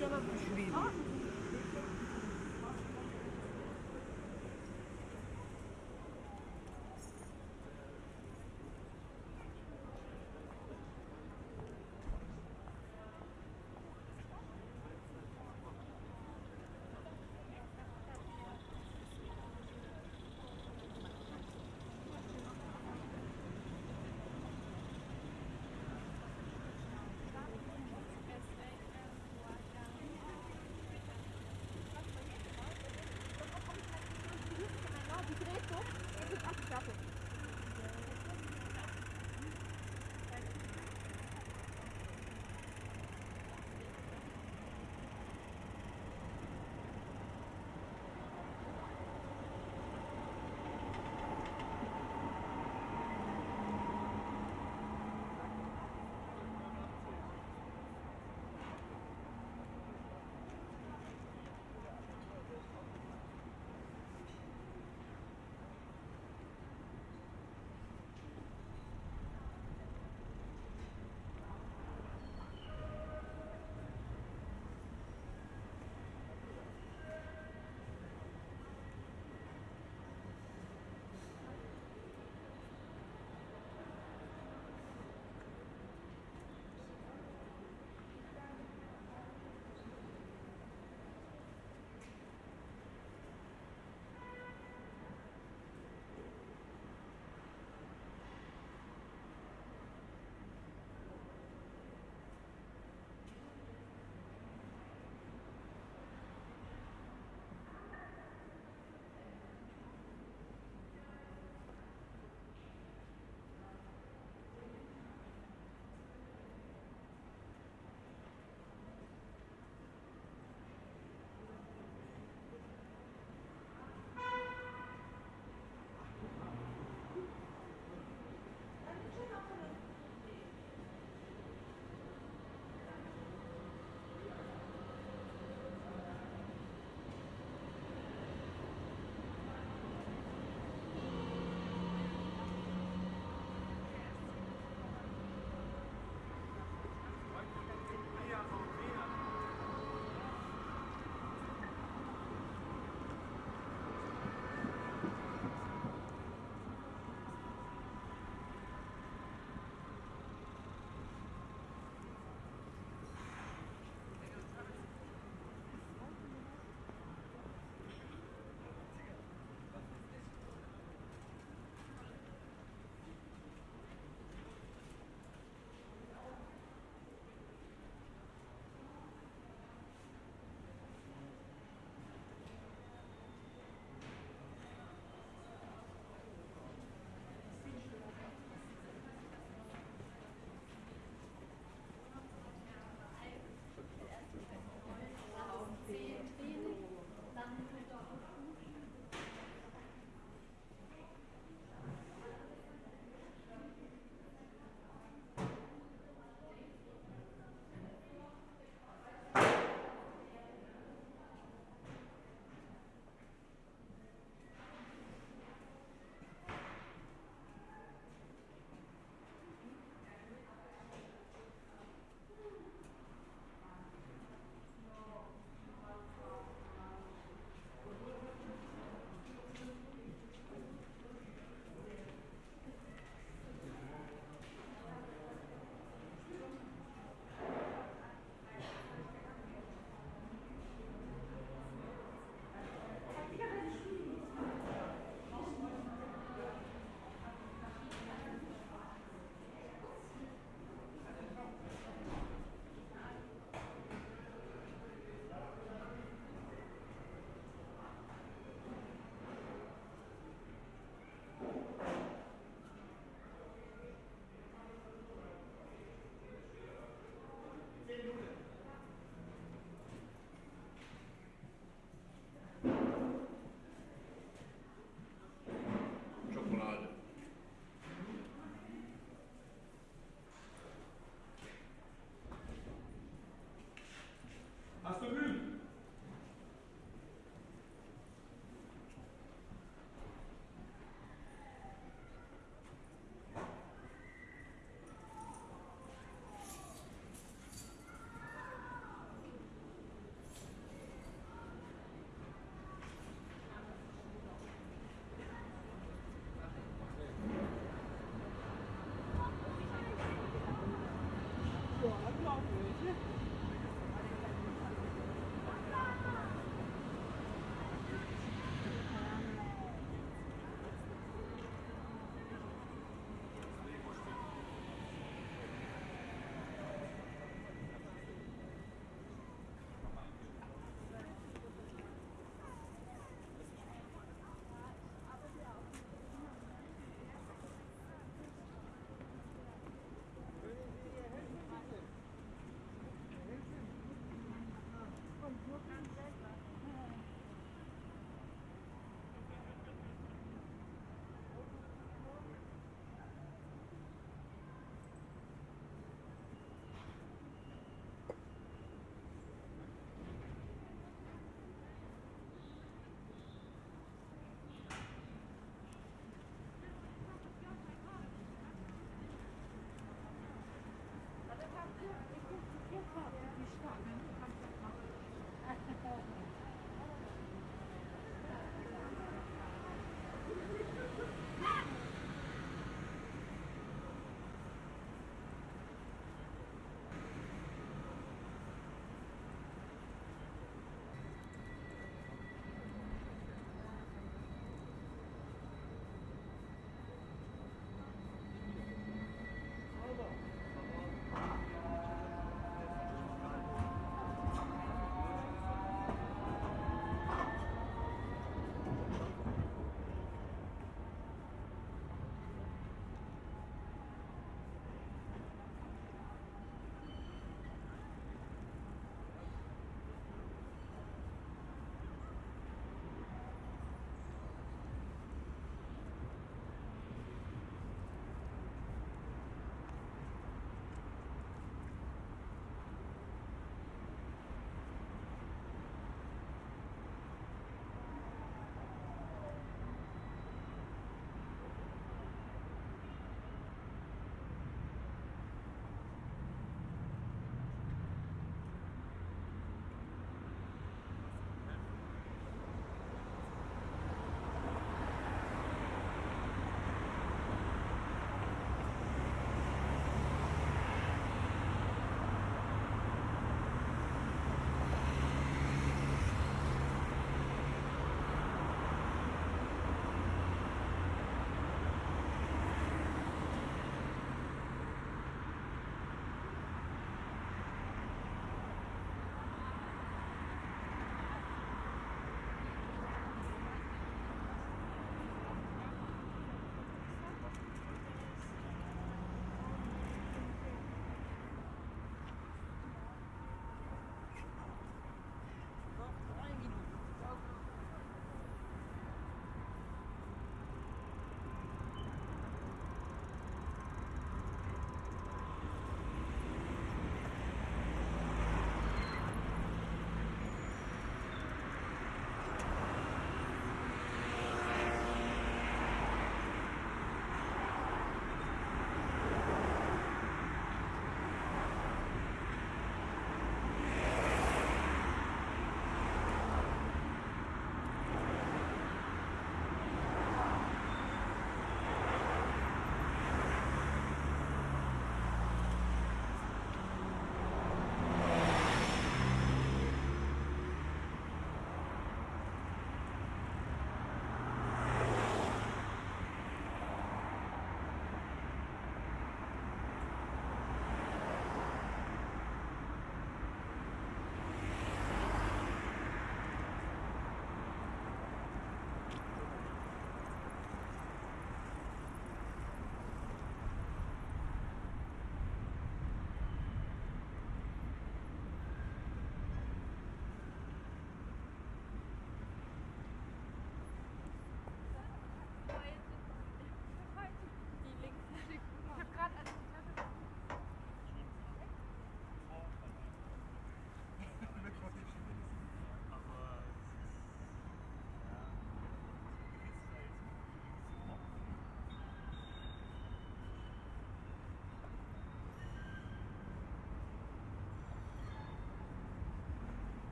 Canım düşüreyim. Tamam mı?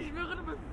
Ich schwöre, du bist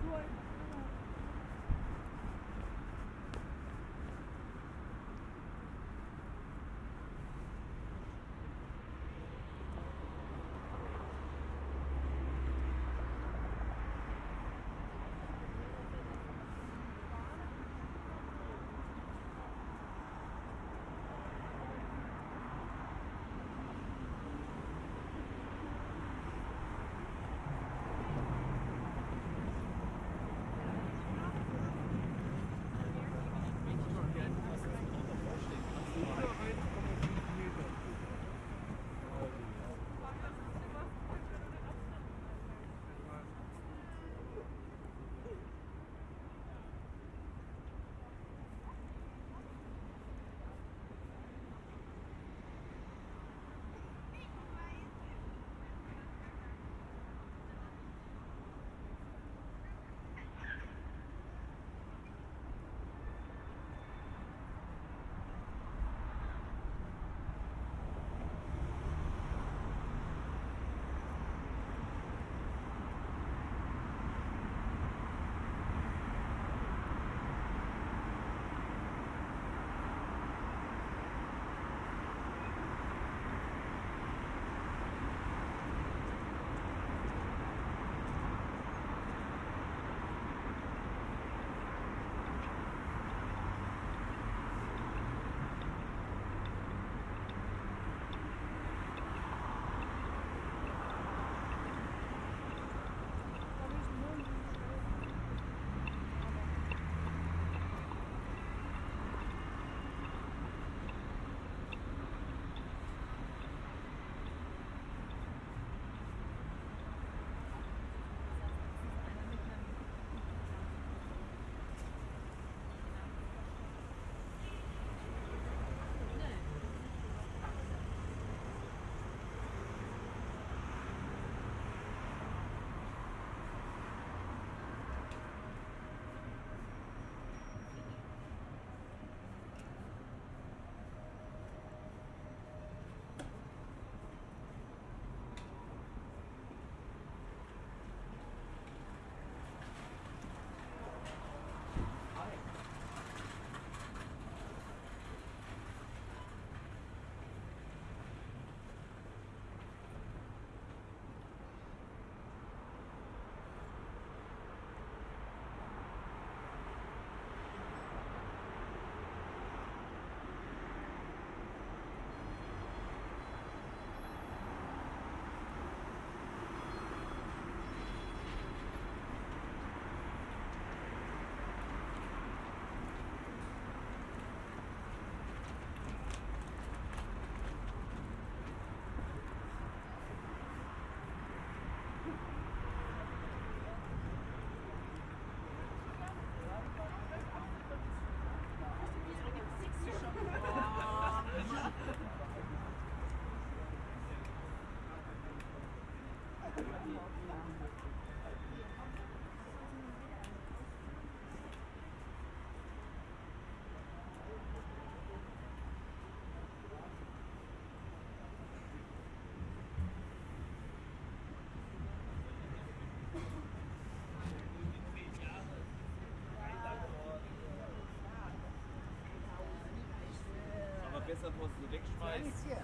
besser, wo du wegschmeißt. Hier.